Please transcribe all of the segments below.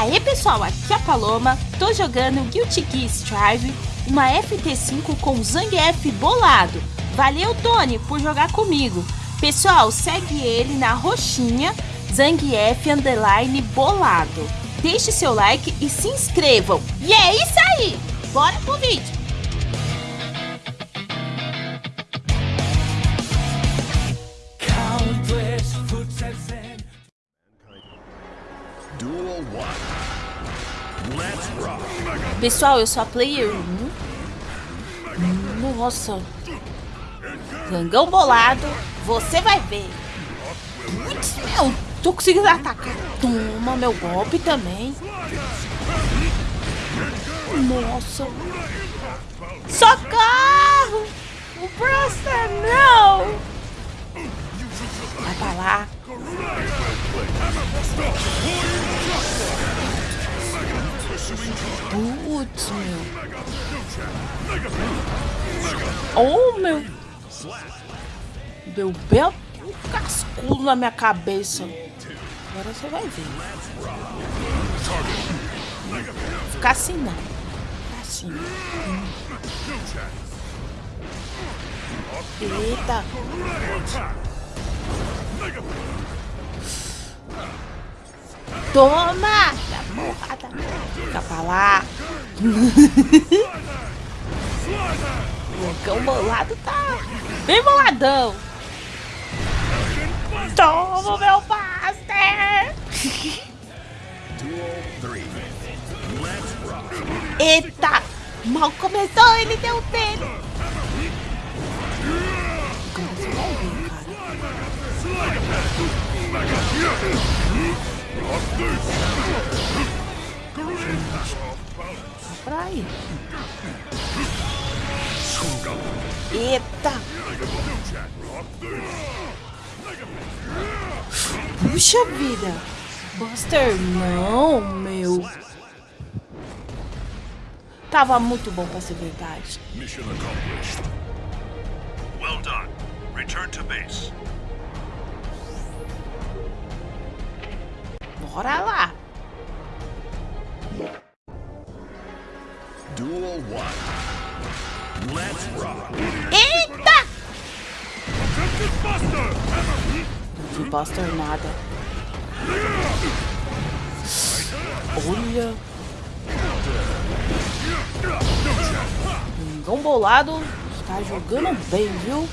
Aê pessoal, aqui é a Paloma, tô jogando Guilty Gear Strive, uma FT5 com Zangief bolado. Valeu Tony por jogar comigo. Pessoal, segue ele na roxinha Zangief Underline Bolado. Deixe seu like e se inscrevam. E é isso aí, bora pro vídeo. Pessoal, eu sou a Player 1. Nossa. Gangão bolado. Você vai ver. Meu. Tô conseguindo atacar. Toma meu golpe também. Nossa. Socorro! O Buster, não! Vai pra lá. Putz, meu. Oh, meu. Deu belo cascudo na minha cabeça. Agora você vai ver. Ficar assim não. Ficar assim. Eita. Toma! Fica pra lá. o cão bolado tá bem boladão. Toma, meu Buster! Duel 3. Let's rock. Eita! Mal começou, ele deu dele. Pra aí. Eita! Puxa vida! Buster, não, meu. Tava muito bom pra ser verdade. Mission accomplished. Well done. Return to base. Bora lá. Eita! Vi Buster nada. Olha. Mingão bolado está jogando bem, viu?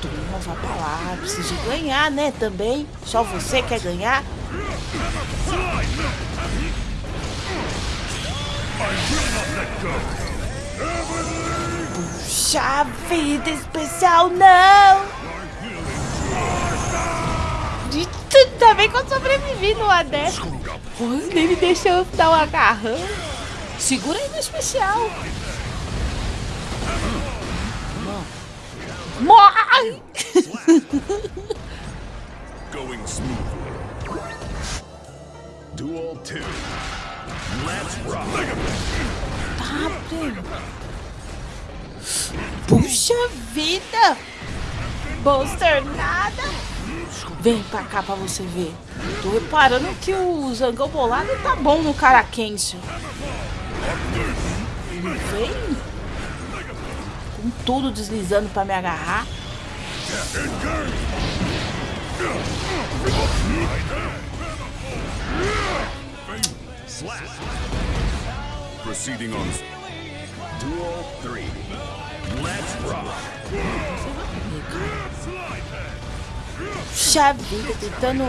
Toma, vai pra lá. Precisa ganhar, né? Também. Só você quer ganhar. Vida especial, não! Tudo também que eu sobrevivi dessa. Olha, nem me deixou dar um agarrão. Segura aí no especial. Morre! Going smoothly. Duel 2. Primo. Puxa vida! Buster, nada! Vem pra cá pra você ver. Tô reparando que o Zangão Bolado tá bom no Caraquense. Ele vem com tudo deslizando pra me agarrar. Slap. Proceeding on. Duel 3. Let's rock. Puxa vida, tentando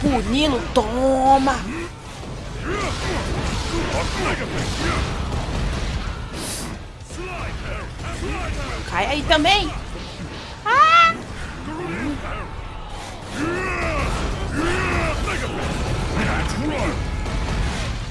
puni-lo. Toma! Cai aí também! Ah!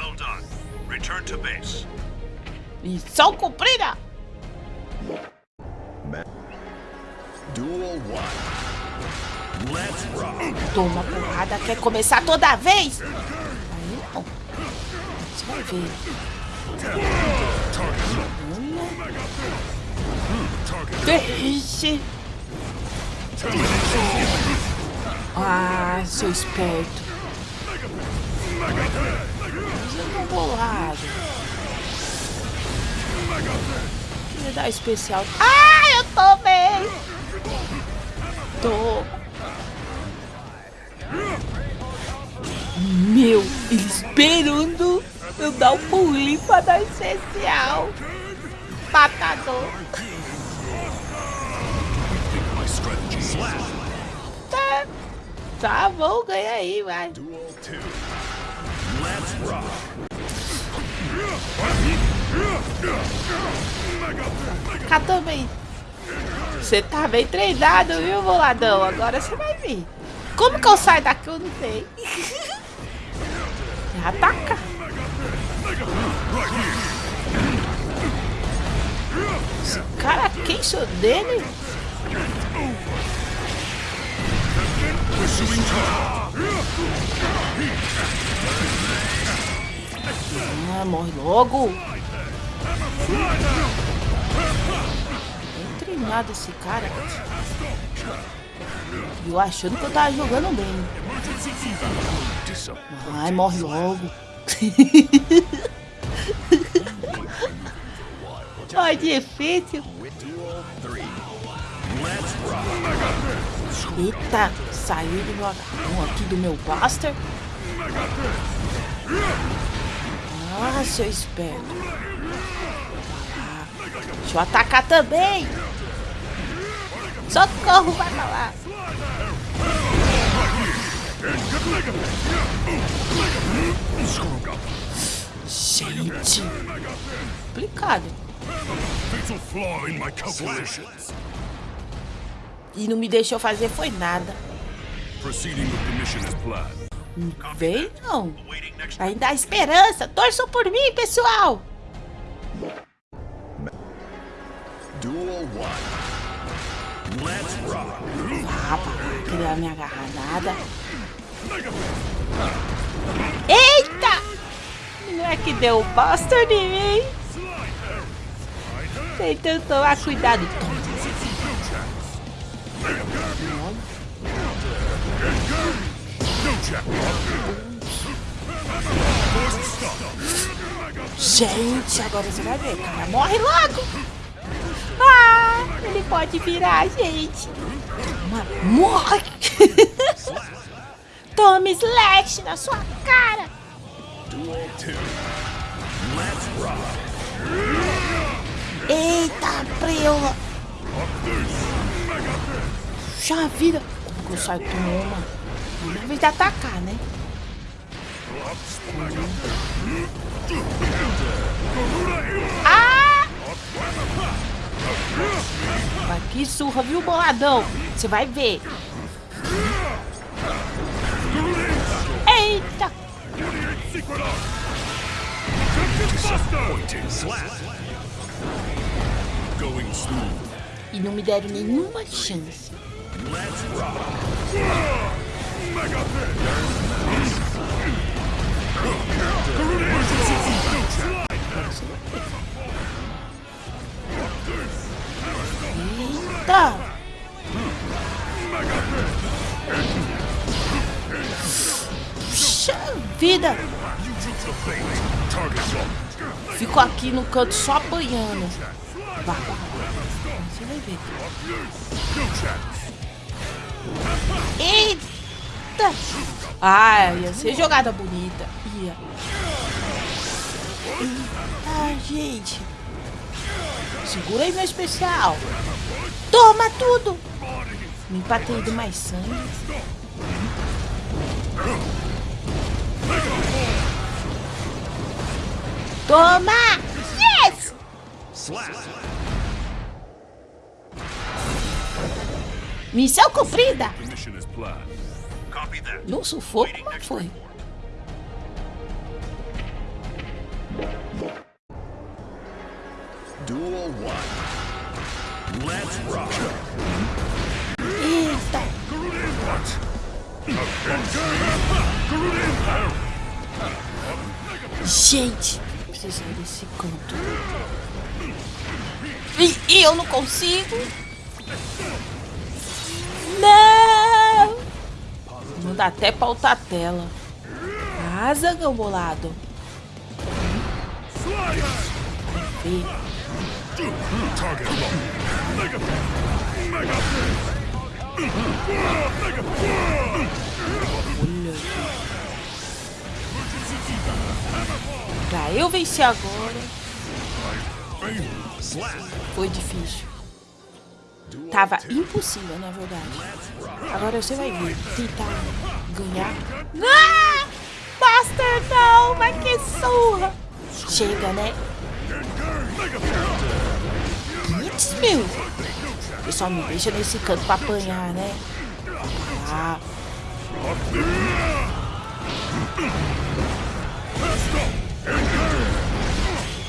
Well done. Return to base. Missão cumprida! Duel 1. Let's rock. Toma porrada, quer começar toda vez? Aí não. Você vai ver. Deixe. Ah, seu esperto. Tá bolado. Queria dar especial. Ah, eu tô bem. Tô. Meu, esperando eu dar um pulinho pra dar especial. Slap. Tá, tá bom, ganha aí, vai. Duel 2. Let's rock. Cá também. Você tá bem treinado, viu, boladão? Agora você vai vir. Como que eu saio daqui? Eu não sei. Ataca. Esse cara, sou dele? Ah, morre logo. Bem treinado esse cara. Eu achando que eu tava jogando bem. Ai, morre logo. Ai, difícil. Duel 3. Let's rock. Eita, saiu do meu aqui do meu Buster. Ah, seu esperto. Deixa eu atacar também. Socorro, vai pra lá. Gente, complicado. E não me deixou fazer foi nada. Proceeding with the mission as planned. Vem não. Ainda há esperança. Torçam por mim, pessoal. Duel 1. Let's rock. Ah, me agarrar nada. Eita! Não é que deu buster em mim? Tentando tomar cuidado. Gente, agora você vai ver, cara. Morre logo! Ah, ele pode virar a gente. Toma, morre! Toma slash na sua cara! Duel 2. Let's rock. Eita, preula! Já vida! Como que eu saio? Toma! Na vez de atacar, né? Ah! Mas que surra, viu, boladão? Você vai ver. Eita! E não me deram nenhuma chance. Let's rock. Eita! Puxa vida! Fico aqui no canto só apanhando. Vai. Você vai ver. No Eita! Ah, ia ser jogada bonita. Ia. Ah, gente. Segura aí meu especial. Toma tudo. Me empatei do mais sangue. Toma! Yes! Missão cumprida. No sufoco, mas foi. Gente, preciso desse canto. E, e eu não consigo. Não! Não dá até pra a tela. Asa, meu bolado. Olha. Pra eu vencer agora, foi difícil. Tava impossível, na verdade. Agora você vai ver. Tentar ganhar. Ah! Buster, não! Mas que surra! Chega, né? Putz, meu! Pessoal, me deixa nesse canto pra apanhar, né? Ah.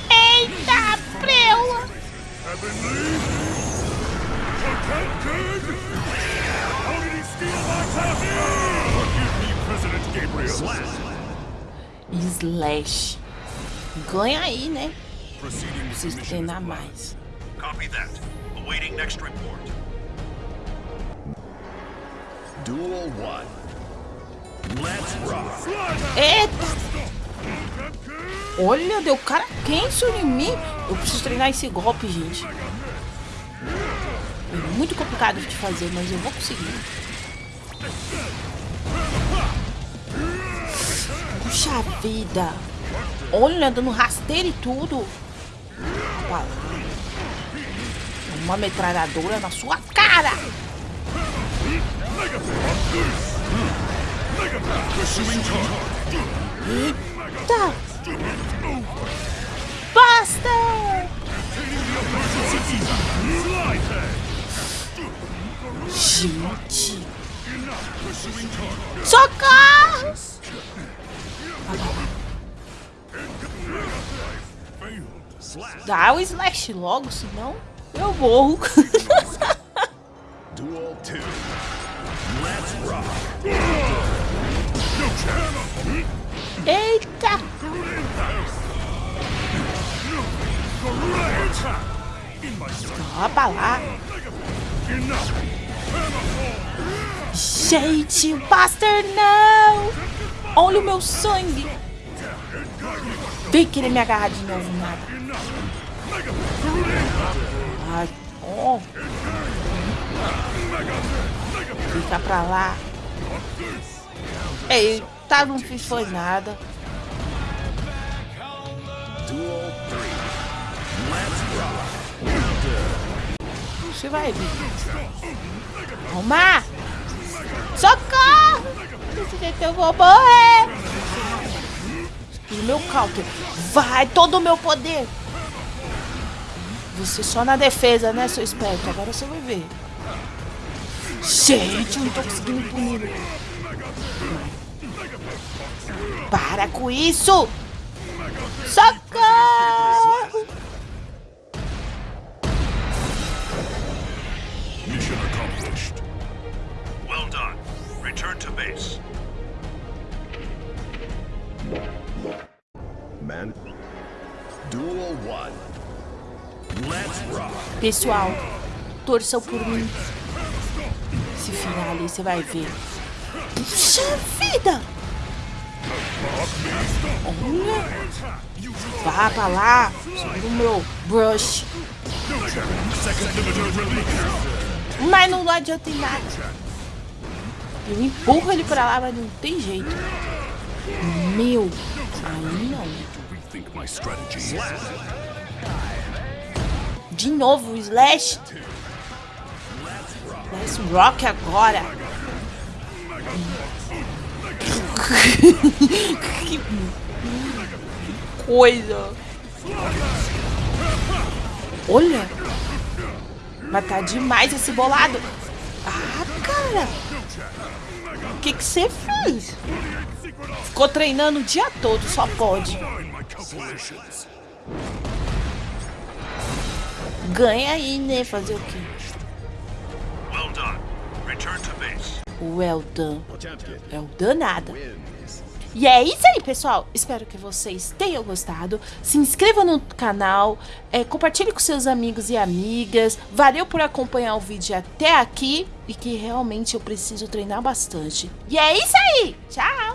Eita, preula! Protected. How did he steal my? Forgive me, President Gabriel. Slash. Ganha aí, né? Preciso treinar mais. Copy that. Awaiting next report. Duel one. Let's rock. Eita! Olha, deu cara quente em mim. Eu preciso treinar esse golpe, gente. Muito complicado de fazer, mas eu vou conseguir. Puxa vida! Olha, dando rasteiro e tudo. Uma metralhadora na sua cara! Eita! Buster! Gente! Socorro! Dá o slash logo, senão eu morro. Duel two. Let's rock. Eita! Pra lá. Gente, Buster, não! Olha o meu sangue! Vem querer me agarrar de novo, nada. Ai, ó. Fica pra lá. Eita, não fiz foi nada. Você vai. Toma! Socorro! Desse jeito eu vou morrer! O meu counter. Vai, todo o meu poder! Você só na defesa, né, seu esperto? Agora você vai ver. Gente, eu não tô conseguindo punir. Para com isso! Socorro! Return to base. Man. Duel one. Let's rock. Pessoal, torçam por mim. Se final ali, você vai ver. Puxa vida! Olha! Vá pra lá! Sobre o meu brush. Second limiter release. Mas não adianta em nada. Eu empurro ele pra lá, mas não tem jeito. Meu! Aí não. De novo, Slash. Slash Rock agora. que coisa. Olha. Mas tá demais esse bolado. Ah, cara. O que que você fez? Ficou treinando o dia todo, só pode. Ganha aí, né? Fazer o quê? Well done. Return to base. Well done. É o danada. E é isso aí, pessoal. Espero que vocês tenham gostado. Se inscreva no canal, é, compartilhe com seus amigos e amigas. Valeu por acompanhar o vídeo até aqui e que realmente eu preciso treinar bastante. E é isso aí. Tchau!